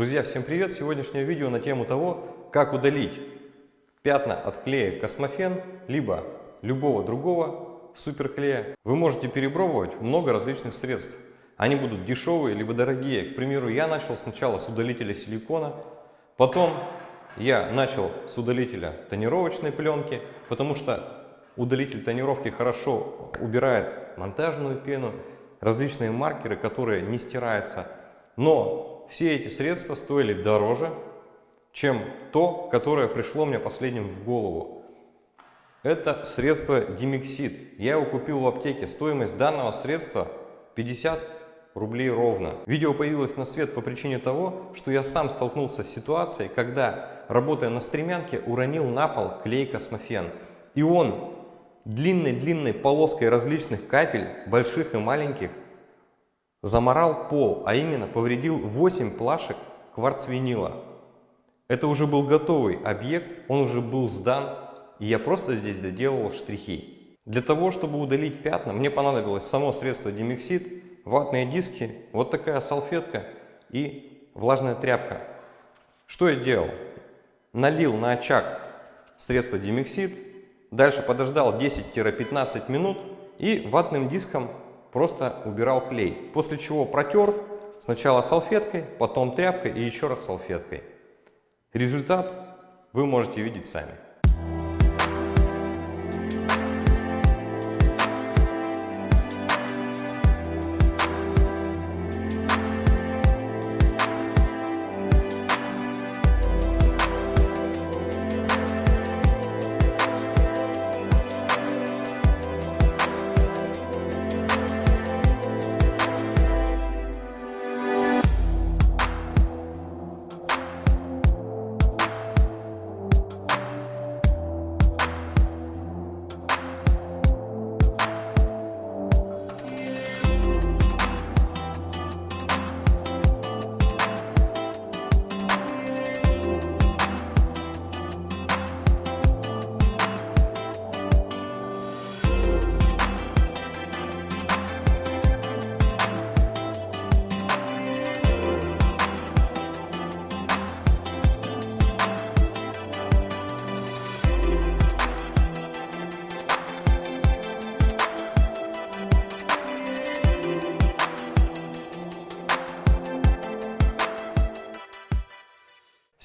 Друзья, всем привет! Сегодняшнее видео на тему того, как удалить пятна от клея Космофен, либо любого другого суперклея. Вы можете перепробовать много различных средств. Они будут дешевые, либо дорогие. К примеру, я начал сначала с удалителя силикона, потом я начал с удалителя тонировочной пленки, потому что удалитель тонировки хорошо убирает монтажную пену, различные маркеры, которые не стираются. Но все эти средства стоили дороже, чем то, которое пришло мне последним в голову. Это средство Dimexid. Я его купил в аптеке. Стоимость данного средства 50 рублей ровно. Видео появилось на свет по причине того, что я сам столкнулся с ситуацией, когда, работая на стремянке, уронил на пол клей Космофен. И он длинной-длинной полоской различных капель, больших и маленьких, заморал пол, а именно повредил 8 плашек кварцвинила. Это уже был готовый объект, он уже был сдан, и я просто здесь доделал штрихи. Для того, чтобы удалить пятна, мне понадобилось само средство Демиксид, ватные диски, вот такая салфетка и влажная тряпка. Что я делал? Налил на очаг средство Демиксид, дальше подождал 10-15 минут и ватным диском просто убирал клей. После чего протер сначала салфеткой, потом тряпкой и еще раз салфеткой. Результат вы можете видеть сами.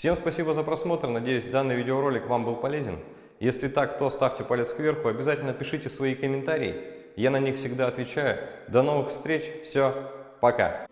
Всем спасибо за просмотр, надеюсь данный видеоролик вам был полезен. Если так, то ставьте палец кверху, обязательно пишите свои комментарии, я на них всегда отвечаю. До новых встреч, все, пока!